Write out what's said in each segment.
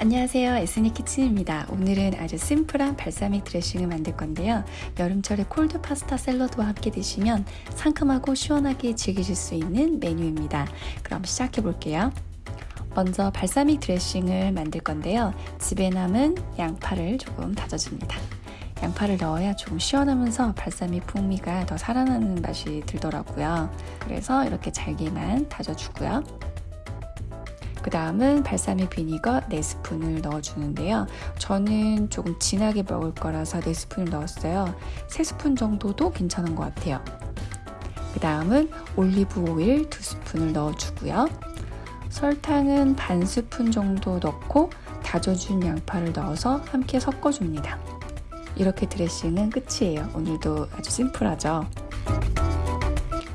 안녕하세요. 에스니 키친입니다. 오늘은 아주 심플한 발사믹 드레싱을 만들 건데요. 여름철에 콜드 파스타 샐러드와 함께 드시면 상큼하고 시원하게 즐기실 수 있는 메뉴입니다. 그럼 시작해 볼게요. 먼저 발사믹 드레싱을 만들 건데요. 집에 남은 양파를 조금 다져줍니다. 양파를 넣어야 조금 시원하면서 발사믹 풍미가 더 살아나는 맛이 들더라고요. 그래서 이렇게 잘게만 다져주고요 그 다음은 발사믹 비니거 4스푼을 넣어주는데요. 저는 조금 진하게 먹을 거라서 4스푼을 넣었어요. 3스푼 정도도 괜찮은 것 같아요. 그 다음은 올리브 오일 2스푼을 넣어주고요. 설탕은 반 스푼 정도 넣고 다져준 양파를 넣어서 함께 섞어줍니다. 이렇게 드레싱은 끝이에요. 오늘도 아주 심플하죠.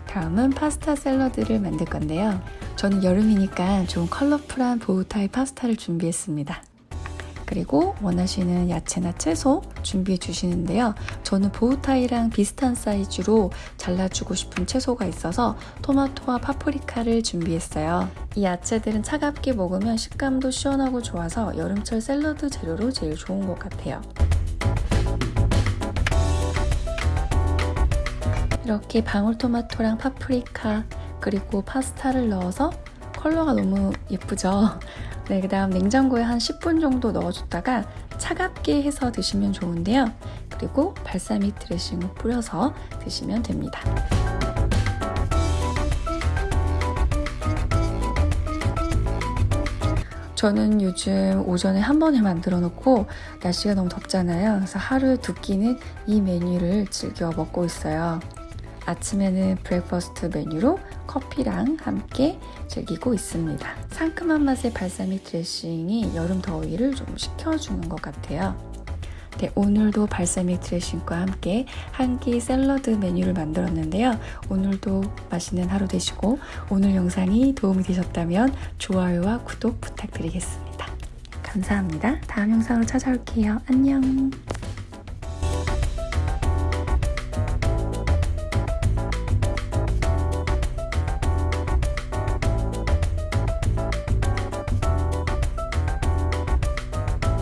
다음은 파스타 샐러드를 만들 건데요. 저는 여름이니까 좀 컬러풀한 보우타이 파스타를 준비했습니다. 그리고 원하시는 야채나 채소 준비해 주시는데요. 저는 보우타이랑 비슷한 사이즈로 잘라주고 싶은 채소가 있어서 토마토와 파프리카를 준비했어요. 이 야채들은 차갑게 먹으면 식감도 시원하고 좋아서 여름철 샐러드 재료로 제일 좋은 것 같아요. 이렇게 방울토마토랑 파프리카 그리고 파스타를 넣어서 컬러가 너무 예쁘죠? 네, 그 다음 냉장고에 한 10분 정도 넣어줬다가 차갑게 해서 드시면 좋은데요. 그리고 발사믹 드레싱을 뿌려서 드시면 됩니다. 저는 요즘 오전에 한 번에 만들어 놓고 날씨가 너무 덥잖아요. 그래서 하루 두 끼는 이 메뉴를 즐겨 먹고 있어요. 아침에는 breakfast 메뉴로 커피랑 함께 즐기고 있습니다. 상큼한 맛의 발사믹 드레싱이 여름 더위를 좀 식혀주는 것 같아요. 네, 오늘도 발사믹 드레싱과 함께 한 끼 샐러드 메뉴를 만들었는데요. 오늘도 맛있는 하루 되시고 오늘 영상이 도움이 되셨다면 좋아요와 구독 부탁드리겠습니다. 감사합니다. 다음 영상으로 찾아올게요. 안녕.